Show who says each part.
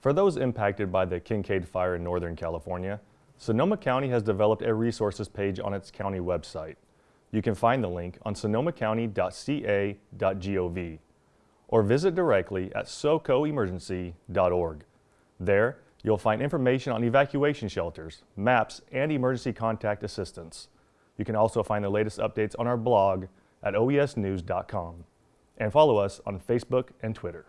Speaker 1: For those impacted by the Kincade Fire in Northern California, Sonoma County has developed a resources page on its county website. You can find the link on sonomacounty.ca.gov or visit directly at socoemergency.org. There, you'll find information on evacuation shelters, maps, and emergency contact assistance. You can also find the latest updates on our blog at oesnews.com and follow us on Facebook and Twitter.